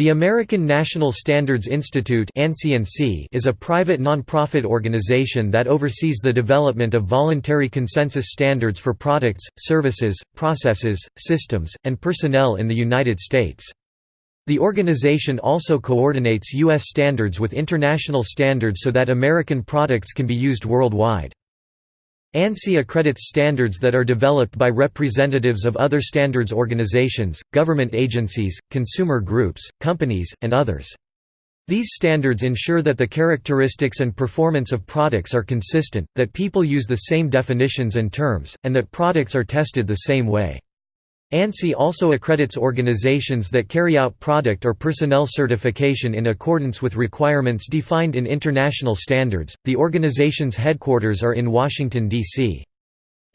The American National Standards Institute is a private nonprofit organization that oversees the development of voluntary consensus standards for products, services, processes, systems, and personnel in the United States. The organization also coordinates U.S. standards with international standards so that American products can be used worldwide. ANSI accredits standards that are developed by representatives of other standards organizations, government agencies, consumer groups, companies, and others. These standards ensure that the characteristics and performance of products are consistent, that people use the same definitions and terms, and that products are tested the same way. ANSI also accredits organizations that carry out product or personnel certification in accordance with requirements defined in international standards. The organization's headquarters are in Washington, D.C.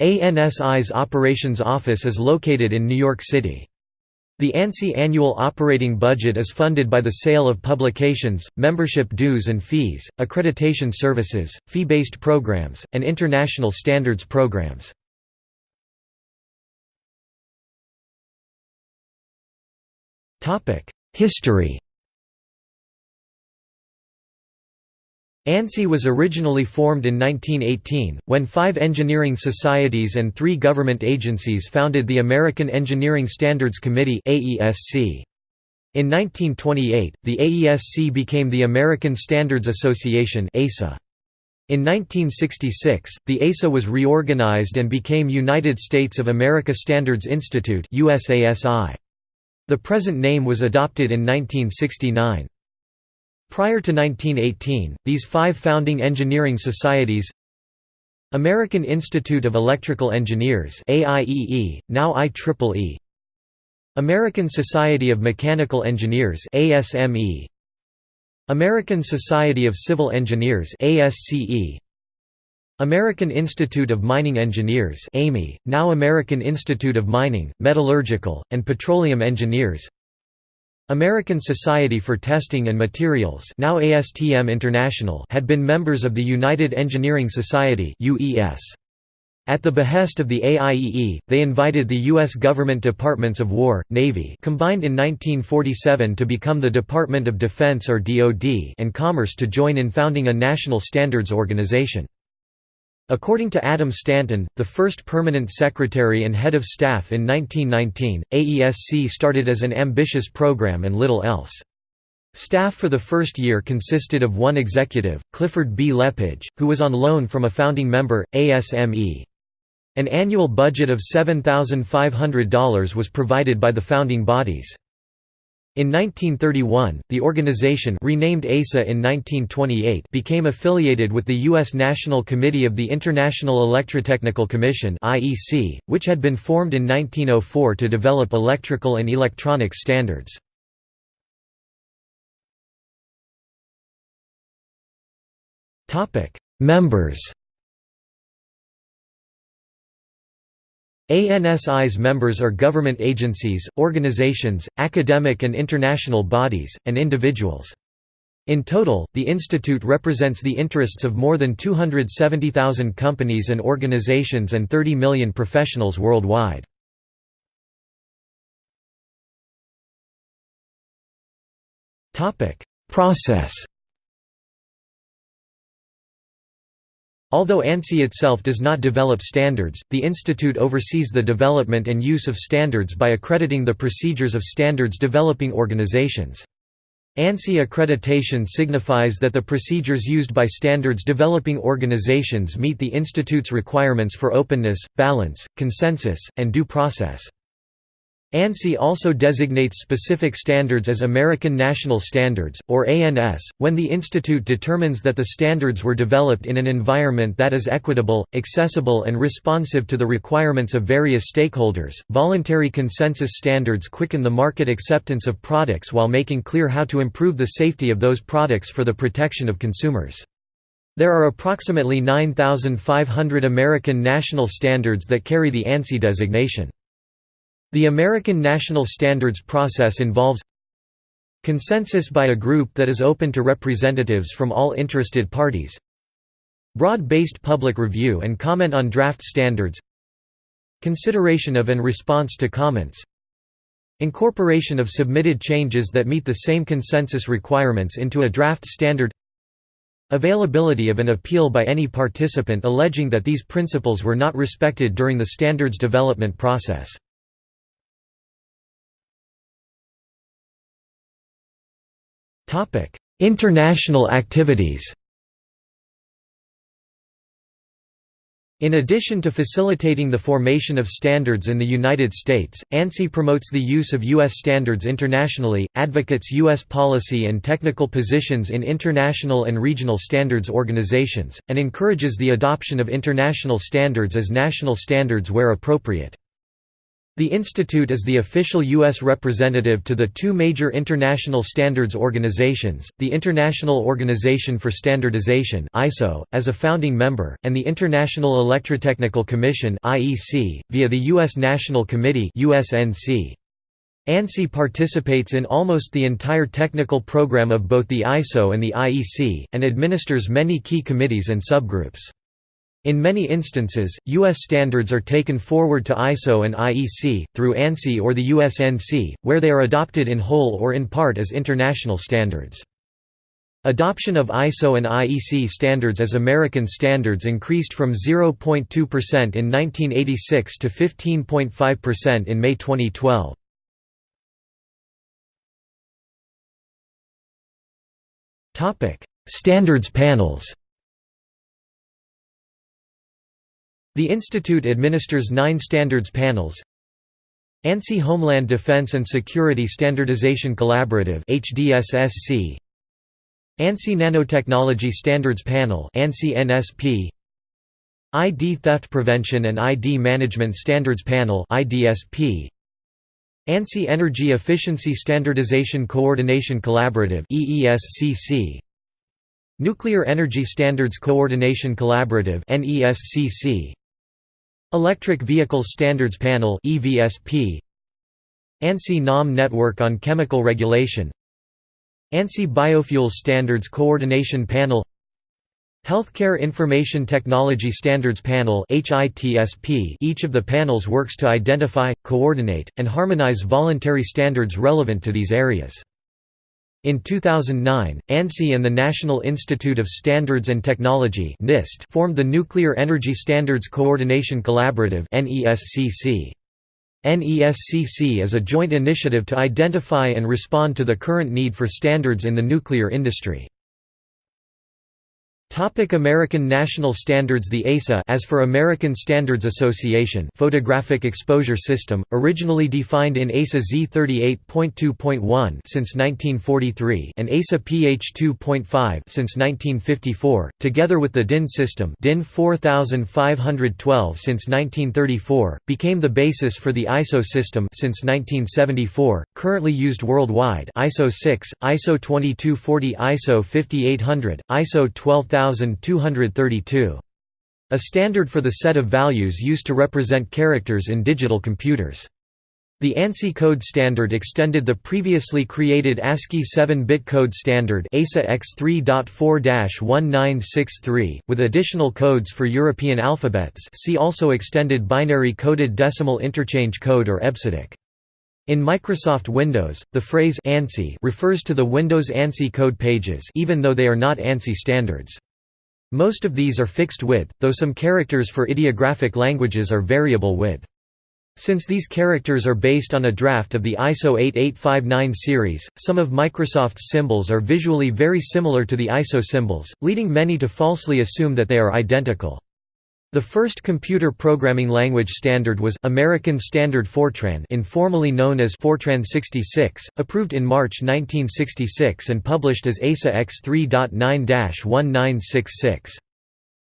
ANSI's operations office is located in New York City. The ANSI annual operating budget is funded by the sale of publications, membership dues and fees, accreditation services, fee-based programs, and international standards programs. History. ANSI was originally formed in 1918, when five engineering societies and three government agencies founded the American Engineering Standards Committee In 1928, the AESC became the American Standards Association In 1966, the ASA was reorganized and became United States of America Standards Institute USASI. The present name was adopted in 1969. Prior to 1918, these five founding engineering societies American Institute of Electrical Engineers AIEE, now IEEE American Society of Mechanical Engineers ASME American Society of Civil Engineers ASCE American Institute of Mining Engineers AMI, now American Institute of Mining, Metallurgical, and Petroleum Engineers American Society for Testing and Materials now ASTM International had been members of the United Engineering Society. At the behest of the AIEE, they invited the U.S. government Departments of War, Navy combined in 1947 to become the Department of Defense or DoD and Commerce to join in founding a national standards organization. According to Adam Stanton, the first permanent secretary and head of staff in 1919, AESC started as an ambitious program and little else. Staff for the first year consisted of one executive, Clifford B. Lepage, who was on loan from a founding member, ASME. An annual budget of $7,500 was provided by the founding bodies. In 1931, the organization renamed ASA in 1928 became affiliated with the U.S. National Committee of the International Electrotechnical Commission which had been formed in 1904 to develop electrical and electronic standards. Members ANSI's members are government agencies, organizations, academic and international bodies, and individuals. In total, the institute represents the interests of more than 270,000 companies and organizations and 30 million professionals worldwide. Process Although ANSI itself does not develop standards, the institute oversees the development and use of standards by accrediting the procedures of standards developing organizations. ANSI accreditation signifies that the procedures used by standards developing organizations meet the institute's requirements for openness, balance, consensus, and due process. ANSI also designates specific standards as American National Standards, or ANS, when the institute determines that the standards were developed in an environment that is equitable, accessible, and responsive to the requirements of various stakeholders. Voluntary consensus standards quicken the market acceptance of products while making clear how to improve the safety of those products for the protection of consumers. There are approximately 9,500 American national standards that carry the ANSI designation. The American national standards process involves consensus by a group that is open to representatives from all interested parties broad-based public review and comment on draft standards consideration of and response to comments Incorporation of submitted changes that meet the same consensus requirements into a draft standard Availability of an appeal by any participant alleging that these principles were not respected during the standards development process. International activities In addition to facilitating the formation of standards in the United States, ANSI promotes the use of U.S. standards internationally, advocates U.S. policy and technical positions in international and regional standards organizations, and encourages the adoption of international standards as national standards where appropriate. The institute is the official U.S. representative to the two major international standards organizations, the International Organization for Standardization (ISO) as a founding member, and the International Electrotechnical Commission (IEC) via the U.S. National Committee (USNC). ANSI participates in almost the entire technical program of both the ISO and the IEC, and administers many key committees and subgroups. In many instances, U.S. standards are taken forward to ISO and IEC, through ANSI or the USNC, where they are adopted in whole or in part as international standards. Adoption of ISO and IEC standards as American standards increased from 0.2% in 1986 to 15.5% in May 2012. Standards panels The institute administers nine standards panels. ANSI Homeland Defense and Security Standardization Collaborative HDSSC ANSI Nanotechnology Standards Panel ID Theft Prevention and ID Management Standards Panel IDSP ANSI Energy Efficiency Standardization Coordination Collaborative EESCC Nuclear Energy Standards Coordination Collaborative NESCC Electric Vehicles Standards Panel EVSP ANSI NAM Network on Chemical Regulation ANSI Biofuels Standards Coordination Panel Healthcare Information Technology Standards Panel Each of the panels works to identify, coordinate, and harmonize voluntary standards relevant to these areas. In 2009, ANSI and the National Institute of Standards and Technology NIST formed the Nuclear Energy Standards Coordination Collaborative NESCC. NESCC is a joint initiative to identify and respond to the current need for standards in the nuclear industry. Topic American National Standards The ASA as for American Standards Association Photographic Exposure System, originally defined in ASA Z38.2.1 since 1943 and ASA PH 2.5 since 1954, together with the DIN system DIN 4512 since 1934, became the basis for the ISO system since 1974, currently used worldwide ISO 6, ISO 2240 ISO 5800, ISO 12000 1232. A standard for the set of values used to represent characters in digital computers. The ANSI code standard extended the previously created ASCII 7-bit code standard ASA X3.4-1963, with additional codes for European alphabets see also extended binary coded decimal interchange code or EBCDIC. In Microsoft Windows, the phrase ANSI refers to the Windows ANSI code pages even though they are not ANSI standards. Most of these are fixed width, though some characters for ideographic languages are variable width. Since these characters are based on a draft of the ISO 8859 series, some of Microsoft's symbols are visually very similar to the ISO symbols, leading many to falsely assume that they are identical. The first computer programming language standard was American Standard Fortran informally known as Fortran 66, approved in March 1966 and published as ASA X3.9-1966.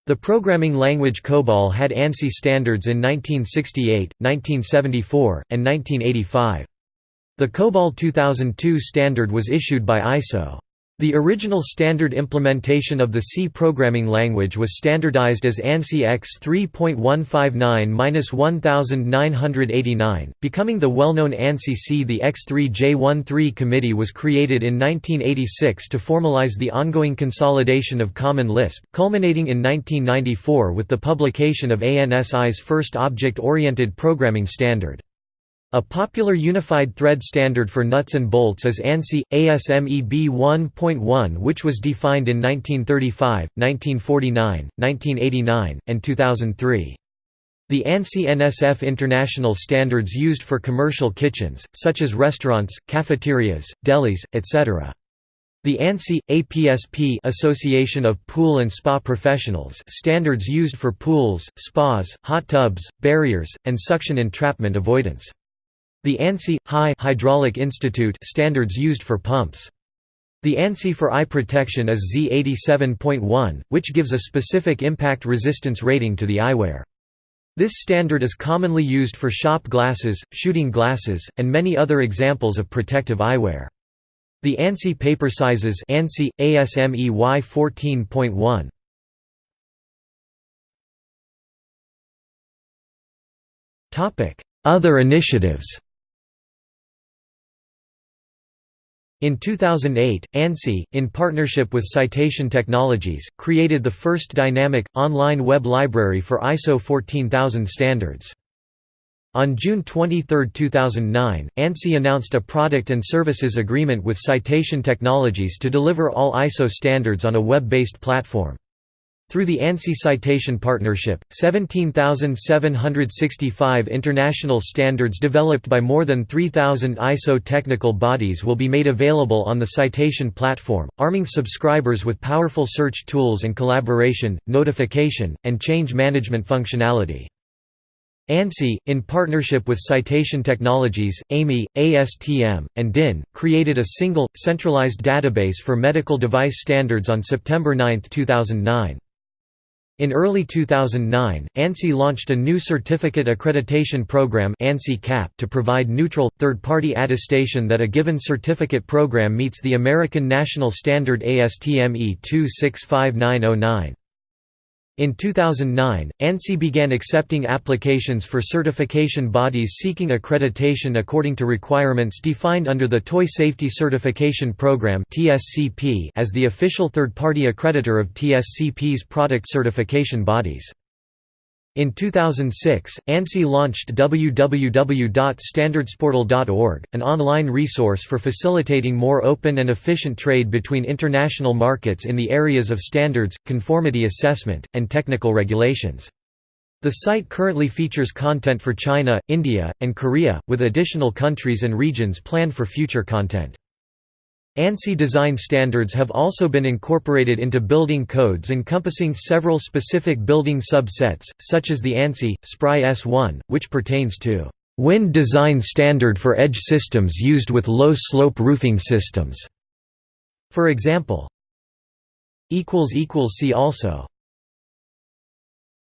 The programming language COBOL had ANSI standards in 1968, 1974, and 1985. The COBOL 2002 standard was issued by ISO. The original standard implementation of the C programming language was standardized as ANSI X 3.159-1989, becoming the well-known ANSI C. The X3J13 committee was created in 1986 to formalize the ongoing consolidation of Common Lisp, culminating in 1994 with the publication of ANSI's first object-oriented programming standard. A popular unified thread standard for nuts and bolts is ANSI, ASME B1.1 which was defined in 1935, 1949, 1989, and 2003. The ANSI NSF international standards used for commercial kitchens, such as restaurants, cafeterias, delis, etc. The ANSI APSP Association of Pool and Spa Professionals standards used for pools, spas, hot tubs, barriers, and suction entrapment avoidance. The ANSI High Hydraulic Institute standards used for pumps. The ANSI for eye protection is Z87.1, which gives a specific impact resistance rating to the eyewear. This standard is commonly used for shop glasses, shooting glasses, and many other examples of protective eyewear. The ANSI paper sizes ANSI, ASME Y14.1. Other initiatives In 2008, ANSI, in partnership with Citation Technologies, created the first dynamic, online web library for ISO 14000 standards. On June 23, 2009, ANSI announced a product and services agreement with Citation Technologies to deliver all ISO standards on a web-based platform. Through the ANSI Citation Partnership, 17,765 international standards developed by more than 3,000 ISO technical bodies will be made available on the Citation platform, arming subscribers with powerful search tools and collaboration, notification, and change management functionality. ANSI, in partnership with Citation Technologies, AMI, ASTM, and DIN, created a single, centralized database for medical device standards on September 9, 2009. In early 2009, ANSI launched a new certificate accreditation program to provide neutral, third-party attestation that a given certificate program meets the American National Standard ASTM E2650909. In 2009, ANSI began accepting applications for certification bodies seeking accreditation according to requirements defined under the Toy Safety Certification Program as the official third-party accreditor of TSCP's product certification bodies. In 2006, ANSI launched www.standardsportal.org, an online resource for facilitating more open and efficient trade between international markets in the areas of standards, conformity assessment, and technical regulations. The site currently features content for China, India, and Korea, with additional countries and regions planned for future content. ANSI design standards have also been incorporated into building codes encompassing several specific building subsets, such as the ANSI, SPRI S1, which pertains to wind design standard for edge systems used with low-slope roofing systems. For example, See also